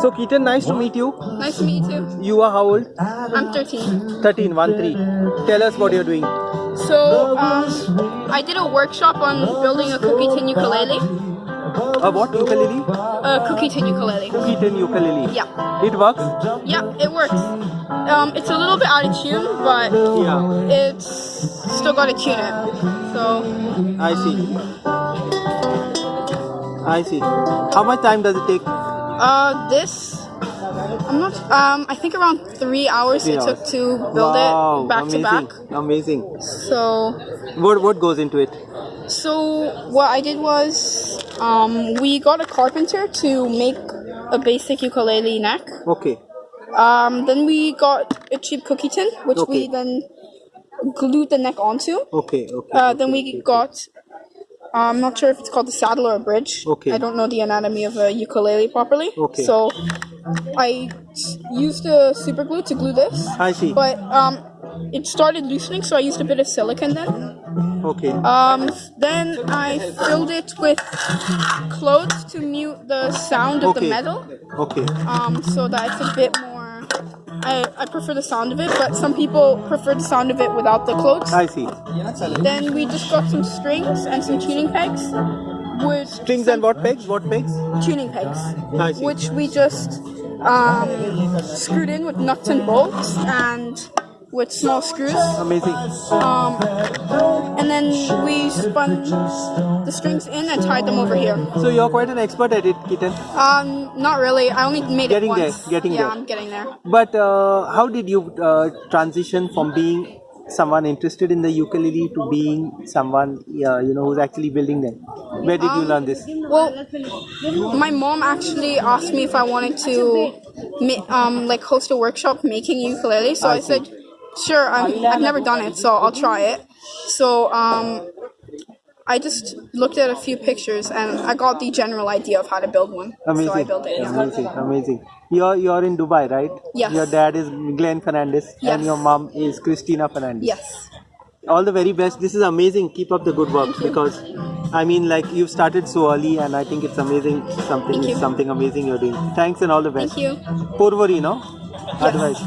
So Keaton, nice to meet you. Nice to meet you. You are how old? I'm 13. 13, 1 3. Tell us what you're doing. So, um, I did a workshop on building a cookie tin ukulele. A what ukulele? A cookie tin ukulele. Cookie tin ukulele. Yeah. It works? Yeah, it works. Um, it's a little bit out of tune, but Yeah. it's still got to tune it. So, I see. I see. How much time does it take? Uh, this. I'm not. Um, I think around three hours Three it took to build wow, it back amazing. to back. Amazing. So, What what goes into it? So what I did was, um, we got a carpenter to make a basic ukulele neck. Okay. Um, then we got a cheap cookie tin, which Okay. we then glued the neck onto. Okay. Okay. Uh, then okay, we okay. got, I'm not sure if it's called a saddle or a bridge. Okay. I don't know the anatomy of a ukulele properly. Okay. So I used a super glue to glue this. I see. But um, it started loosening, so I used a bit of silicone then. Okay. Um, then I filled it with clothes to mute the sound of the metal. Okay. Um, so that it's a bit more. I, I prefer the sound of it, but some people prefer the sound of it without the clothes. I see. Then we just got some strings and some tuning pegs. Which Strings and what pegs? What pegs? tuning pegs, I see. which we just um, screwed in with nuts and bolts and with small screws. Amazing. Um, then we spun the strings in and tied them over here. So you're quite an expert at it, Keaton. Um, not really. I only made Getting it there, once. getting yeah, there. I'm getting there. But uh, how did you uh, transition from being someone interested in the ukulele to being someone uh, you know who's actually building them? Where did you Um, learn this? Well, my mom actually asked me if I wanted to, um, like host a workshop making ukulele. So I I, said, sure. I'm, I've never done it, so I'll try it. So um, I just looked at a few pictures and I got the general idea of how to build one. Amazing, So I built it. Yeah. amazing, amazing. You're you're in Dubai, right? Yes. Your dad is Glenn Fernandez and your mom is Christina Fernandez. Yes. All the very best. This is amazing. Keep up the good work because I mean, like you've started so early, and I think it's amazing. Something something amazing you're doing. Thanks and all the best. Thank you. Porvory, no? Advice.